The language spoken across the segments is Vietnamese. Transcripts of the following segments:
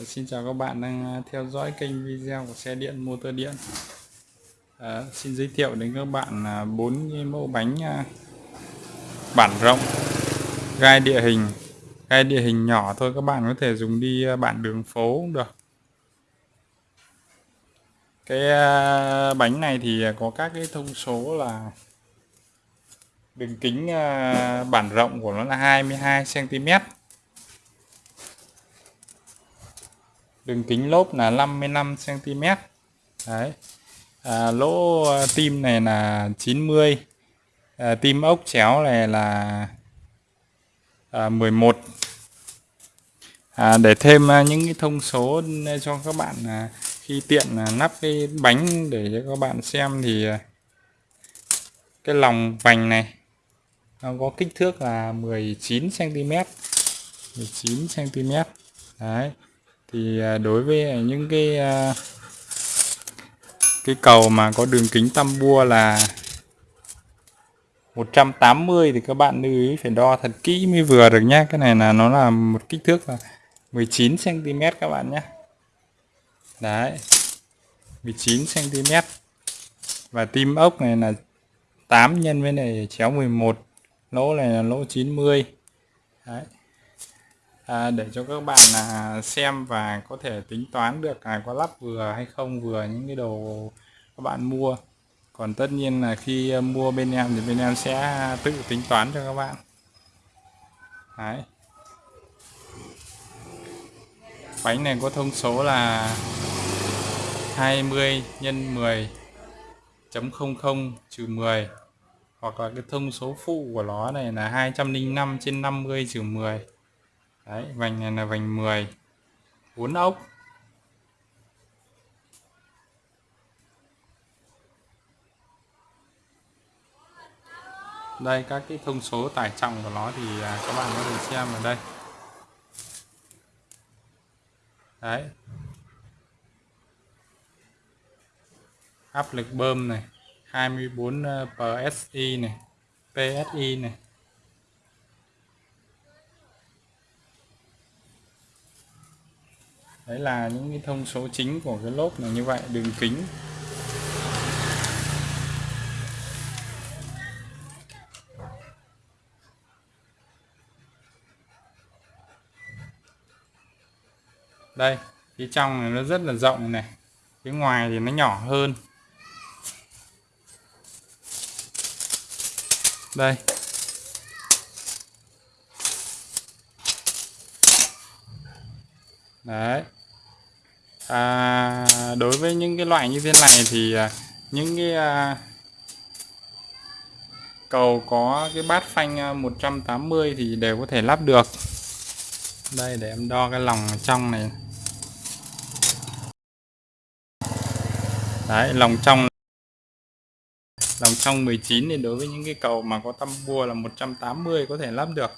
Dạ, xin chào các bạn đang à, theo dõi kênh video của xe điện motor điện. À, Xin giới thiệu đến các bạn là bốn mẫu bánh à, bản rộng gai địa hình gai địa hình nhỏ thôi các bạn có thể dùng đi à, bản đường phố cũng được. Cái bánh này thì có các cái thông số là đường kính bản rộng của nó là 22 cm đường kính lốp là 55 cm đấy. À, lỗ à, tim này là 90 à, tim ốc chéo này là à, 11 à, để thêm à, những cái thông số cho các bạn à, khi tiện à, nắp cái bánh để cho các bạn xem thì à, cái lòng vành này nó có kích thước là 19 cm 19 cm đấy thì à, đối với à, những cái à, cái cầu mà có đường kính tăm bua là 180 thì các bạn lưu ý, phải đo thật kỹ mới vừa được nhé cái này là, nó là một kích thước là 19 cm các bạn nhé đấy 19 cm và tim ốc này là 8 nhân với này chéo 11 lỗ này là lỗ 90 đấy à, để cho các bạn là xem và có thể tính toán được là có lắp vừa hay không vừa những cái đồ các bạn mua. Còn tất nhiên là khi à, mua bên em thì bên em sẽ à, tự tính toán cho các bạn. Đấy. bánh này có thông số là 20 nhân 10 chấm 00 trừ 10 hoặc là cái thông số phụ của nó này là 205 trên 50 trừ 10 Đấy, vành này là vành 10 4 ốc. Đây các cái thông số tải trọng của nó thì à, các bạn có thể xem ở đây. Đấy. Áp lực bơm này 24 ờ, PSI này PSI này. Đấy là những cái thông số chính của cái lốp này như vậy, đường kính. Đây, phía trong này nó rất là rộng này, phía ngoài thì nó nhỏ hơn. Đây. Đấy à, đối với những cái loại như thế này thì à, những cái à, cầu có cái bát phanh à, 180 thì đều có thể lắp được. Đây để em đo cái lòng trong này. Đấy lòng trong lòng trong 19 thì đối với những cái cầu mà có tăm bua là 180 có thể lắp được.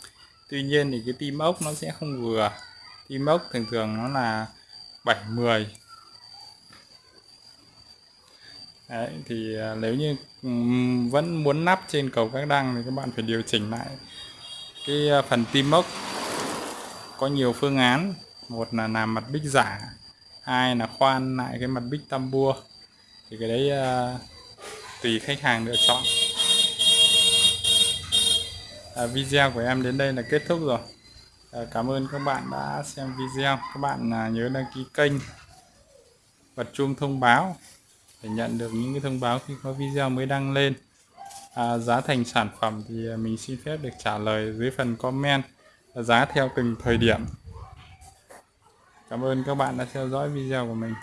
Tuy nhiên thì cái tim ốc nó sẽ không vừa. Tim ốc thường thường nó là 70 Đấy, thì à, nếu như vẫn muốn nắp trên cầu các đăng thì các bạn phải điều chỉnh lại cái à, phần tim mốc. Có nhiều phương án một là làm mặt bích giả hai là khoan lại cái mặt bích tam bua. Thì cái đấy uh, tùy khách hàng lựa chọn. À, video của em đến đây là kết thúc rồi. Ờ, cảm ơn các bạn đã xem video. Các bạn à, nhớ đăng ký kênh bật chuông thông báo để nhận được những cái thông báo khi có video mới đăng lên. À, giá thành sản phẩm thì à, mình xin phép được trả lời dưới phần comment à, giá theo từng thời điểm. Cảm ơn các bạn đã theo dõi video của mình.